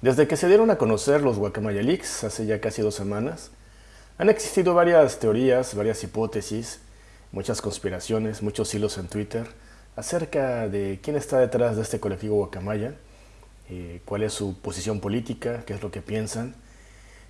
Desde que se dieron a conocer los Guacamaya Leaks hace ya casi dos semanas, han existido varias teorías, varias hipótesis, muchas conspiraciones, muchos hilos en Twitter acerca de quién está detrás de este colectivo Guacamaya, eh, cuál es su posición política, qué es lo que piensan.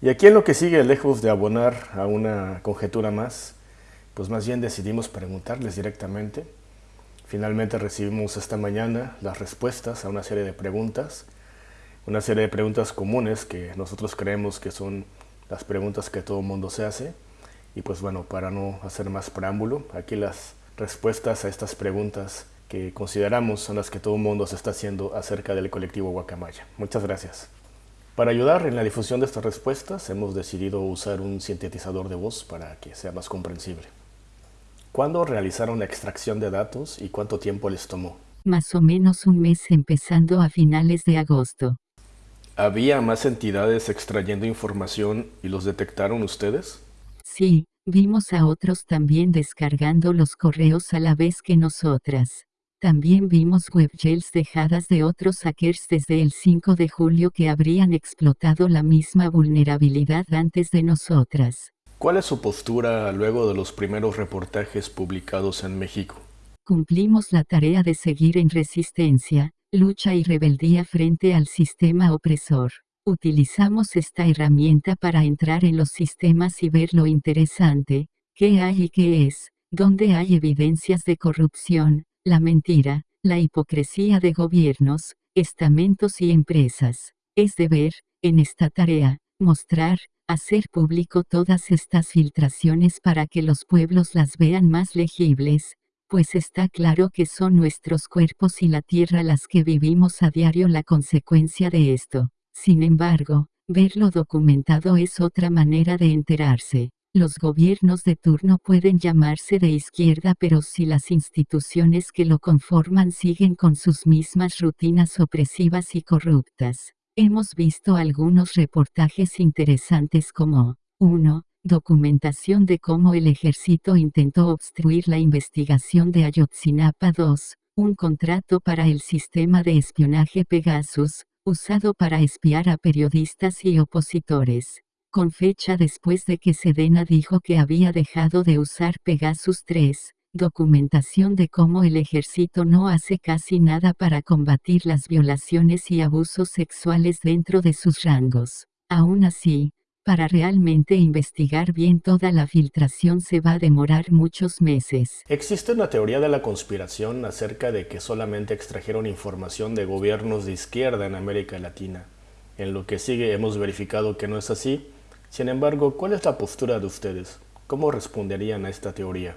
Y aquí en lo que sigue, lejos de abonar a una conjetura más, pues más bien decidimos preguntarles directamente. Finalmente recibimos esta mañana las respuestas a una serie de preguntas una serie de preguntas comunes que nosotros creemos que son las preguntas que todo mundo se hace. Y pues bueno, para no hacer más preámbulo, aquí las respuestas a estas preguntas que consideramos son las que todo mundo se está haciendo acerca del colectivo Guacamaya. Muchas gracias. Para ayudar en la difusión de estas respuestas, hemos decidido usar un sintetizador de voz para que sea más comprensible. ¿Cuándo realizaron la extracción de datos y cuánto tiempo les tomó? Más o menos un mes empezando a finales de agosto. ¿Había más entidades extrayendo información y los detectaron ustedes? Sí, vimos a otros también descargando los correos a la vez que nosotras. También vimos webgels dejadas de otros hackers desde el 5 de julio que habrían explotado la misma vulnerabilidad antes de nosotras. ¿Cuál es su postura luego de los primeros reportajes publicados en México? Cumplimos la tarea de seguir en resistencia, lucha y rebeldía frente al sistema opresor. Utilizamos esta herramienta para entrar en los sistemas y ver lo interesante, qué hay y qué es, dónde hay evidencias de corrupción, la mentira, la hipocresía de gobiernos, estamentos y empresas. Es deber, en esta tarea, mostrar, hacer público todas estas filtraciones para que los pueblos las vean más legibles, pues está claro que son nuestros cuerpos y la tierra las que vivimos a diario la consecuencia de esto. Sin embargo, verlo documentado es otra manera de enterarse. Los gobiernos de turno pueden llamarse de izquierda pero si las instituciones que lo conforman siguen con sus mismas rutinas opresivas y corruptas. Hemos visto algunos reportajes interesantes como 1. Documentación de cómo el ejército intentó obstruir la investigación de Ayotzinapa 2, un contrato para el sistema de espionaje Pegasus, usado para espiar a periodistas y opositores. Con fecha después de que Sedena dijo que había dejado de usar Pegasus 3, documentación de cómo el ejército no hace casi nada para combatir las violaciones y abusos sexuales dentro de sus rangos. Aún así, para realmente investigar bien toda la filtración se va a demorar muchos meses. Existe una teoría de la conspiración acerca de que solamente extrajeron información de gobiernos de izquierda en América Latina. En lo que sigue hemos verificado que no es así. Sin embargo, ¿cuál es la postura de ustedes? ¿Cómo responderían a esta teoría?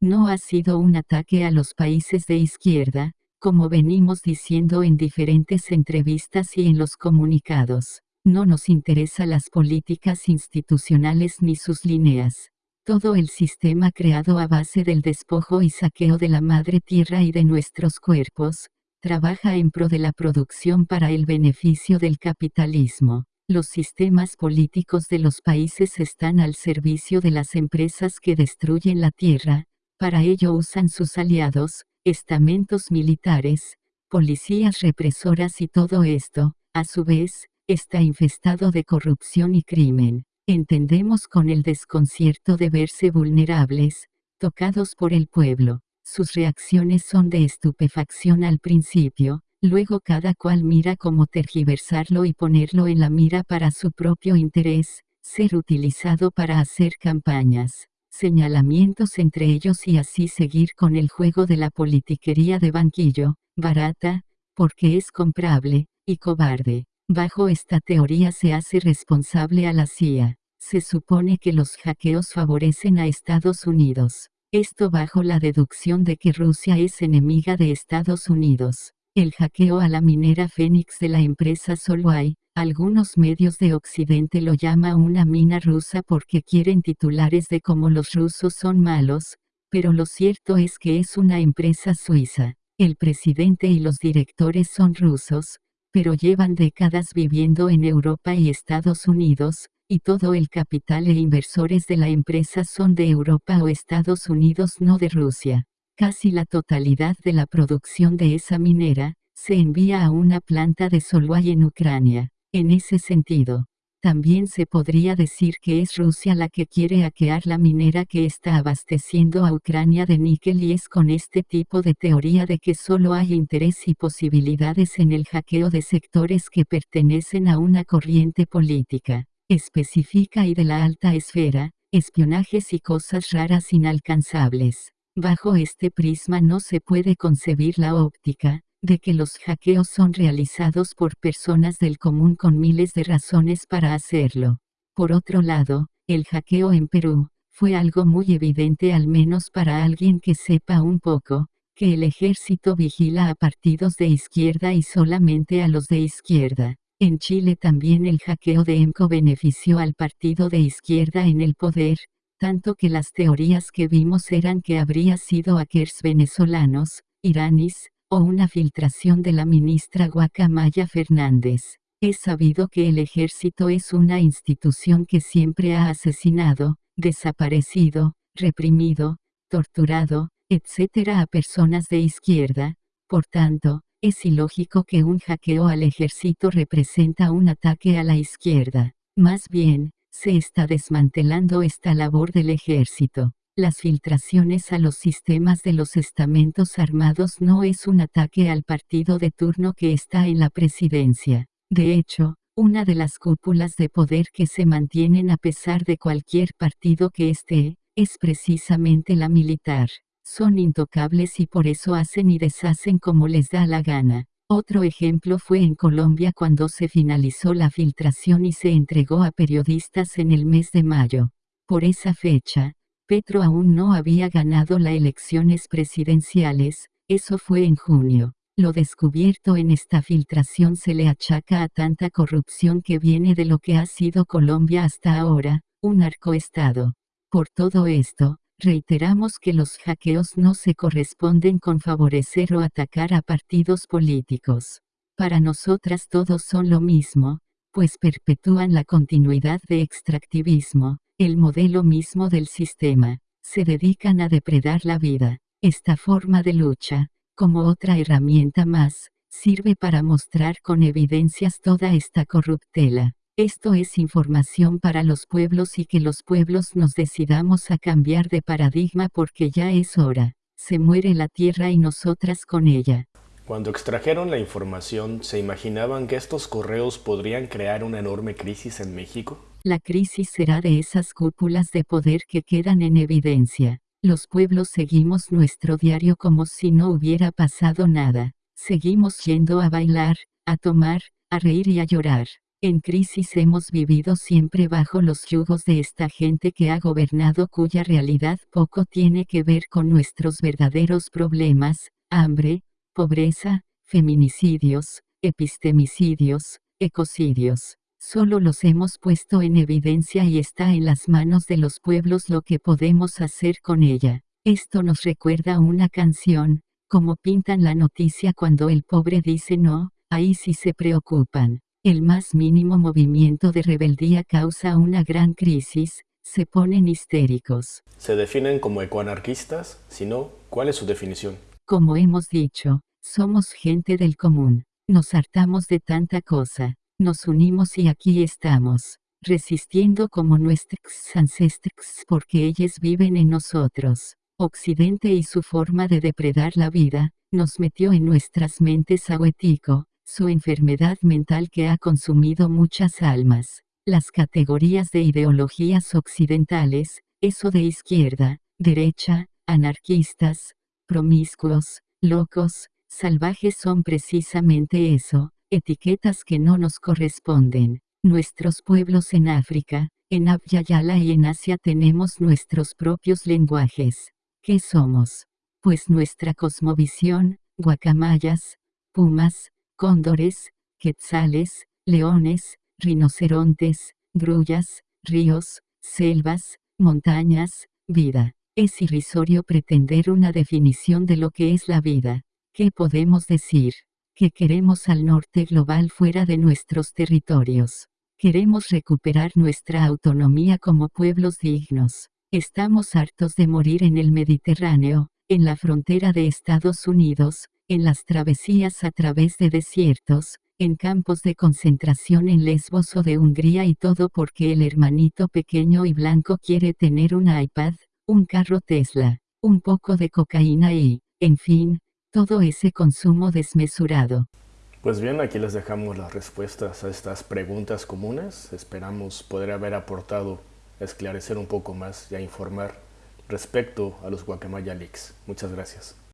No ha sido un ataque a los países de izquierda, como venimos diciendo en diferentes entrevistas y en los comunicados. No nos interesa las políticas institucionales ni sus líneas. Todo el sistema creado a base del despojo y saqueo de la madre tierra y de nuestros cuerpos, trabaja en pro de la producción para el beneficio del capitalismo. Los sistemas políticos de los países están al servicio de las empresas que destruyen la tierra, para ello usan sus aliados, estamentos militares, policías represoras y todo esto, a su vez, está infestado de corrupción y crimen. Entendemos con el desconcierto de verse vulnerables, tocados por el pueblo. Sus reacciones son de estupefacción al principio, luego cada cual mira cómo tergiversarlo y ponerlo en la mira para su propio interés, ser utilizado para hacer campañas, señalamientos entre ellos y así seguir con el juego de la politiquería de banquillo, barata, porque es comprable, y cobarde. Bajo esta teoría se hace responsable a la CIA. Se supone que los hackeos favorecen a Estados Unidos. Esto bajo la deducción de que Rusia es enemiga de Estados Unidos. El hackeo a la minera Phoenix de la empresa Solway, algunos medios de Occidente lo llama una mina rusa porque quieren titulares de cómo los rusos son malos, pero lo cierto es que es una empresa suiza. El presidente y los directores son rusos, pero llevan décadas viviendo en Europa y Estados Unidos, y todo el capital e inversores de la empresa son de Europa o Estados Unidos no de Rusia. Casi la totalidad de la producción de esa minera, se envía a una planta de Solway en Ucrania. En ese sentido, también se podría decir que es Rusia la que quiere hackear la minera que está abasteciendo a Ucrania de níquel y es con este tipo de teoría de que solo hay interés y posibilidades en el hackeo de sectores que pertenecen a una corriente política específica y de la alta esfera, espionajes y cosas raras inalcanzables. Bajo este prisma no se puede concebir la óptica, de que los hackeos son realizados por personas del común con miles de razones para hacerlo. Por otro lado, el hackeo en Perú, fue algo muy evidente al menos para alguien que sepa un poco, que el ejército vigila a partidos de izquierda y solamente a los de izquierda. En Chile también el hackeo de EMCO benefició al partido de izquierda en el poder, tanto que las teorías que vimos eran que habría sido hackers venezolanos, iraníes, o una filtración de la ministra Guacamaya Fernández. Es sabido que el ejército es una institución que siempre ha asesinado, desaparecido, reprimido, torturado, etc. a personas de izquierda, por tanto, es ilógico que un hackeo al ejército representa un ataque a la izquierda. Más bien, se está desmantelando esta labor del ejército. Las filtraciones a los sistemas de los estamentos armados no es un ataque al partido de turno que está en la presidencia. De hecho, una de las cúpulas de poder que se mantienen a pesar de cualquier partido que esté, es precisamente la militar. Son intocables y por eso hacen y deshacen como les da la gana. Otro ejemplo fue en Colombia cuando se finalizó la filtración y se entregó a periodistas en el mes de mayo. Por esa fecha, Petro aún no había ganado las elecciones presidenciales, eso fue en junio. Lo descubierto en esta filtración se le achaca a tanta corrupción que viene de lo que ha sido Colombia hasta ahora, un arcoestado. Por todo esto, reiteramos que los hackeos no se corresponden con favorecer o atacar a partidos políticos. Para nosotras todos son lo mismo, pues perpetúan la continuidad de extractivismo, el modelo mismo del sistema, se dedican a depredar la vida. Esta forma de lucha, como otra herramienta más, sirve para mostrar con evidencias toda esta corruptela. Esto es información para los pueblos y que los pueblos nos decidamos a cambiar de paradigma porque ya es hora. Se muere la tierra y nosotras con ella. Cuando extrajeron la información, ¿se imaginaban que estos correos podrían crear una enorme crisis en México? La crisis será de esas cúpulas de poder que quedan en evidencia. Los pueblos seguimos nuestro diario como si no hubiera pasado nada. Seguimos yendo a bailar, a tomar, a reír y a llorar. En crisis hemos vivido siempre bajo los yugos de esta gente que ha gobernado cuya realidad poco tiene que ver con nuestros verdaderos problemas, hambre, pobreza, feminicidios, epistemicidios, ecocidios. Solo los hemos puesto en evidencia y está en las manos de los pueblos lo que podemos hacer con ella. Esto nos recuerda una canción, como pintan la noticia cuando el pobre dice no, ahí sí se preocupan. El más mínimo movimiento de rebeldía causa una gran crisis, se ponen histéricos. ¿Se definen como ecoanarquistas? Si no, ¿cuál es su definición? Como hemos dicho, somos gente del común. Nos hartamos de tanta cosa. Nos unimos y aquí estamos, resistiendo como nuestros ancestros porque ellos viven en nosotros. Occidente y su forma de depredar la vida, nos metió en nuestras mentes aguetico, su enfermedad mental que ha consumido muchas almas. Las categorías de ideologías occidentales, eso de izquierda, derecha, anarquistas, promiscuos, locos, salvajes son precisamente eso, etiquetas que no nos corresponden. Nuestros pueblos en África, en Abyayala y en Asia tenemos nuestros propios lenguajes. ¿Qué somos? Pues nuestra cosmovisión, guacamayas, pumas, cóndores, quetzales, leones, rinocerontes, grullas, ríos, selvas, montañas, vida. Es irrisorio pretender una definición de lo que es la vida. ¿Qué podemos decir? Que queremos al norte global fuera de nuestros territorios. Queremos recuperar nuestra autonomía como pueblos dignos. Estamos hartos de morir en el Mediterráneo, en la frontera de Estados Unidos, en las travesías a través de desiertos, en campos de concentración en Lesbos o de Hungría y todo porque el hermanito pequeño y blanco quiere tener un iPad, un carro Tesla, un poco de cocaína y, en fin, todo ese consumo desmesurado. Pues bien, aquí les dejamos las respuestas a estas preguntas comunes. Esperamos poder haber aportado a esclarecer un poco más y a informar respecto a los Guacamaya Leaks. Muchas gracias.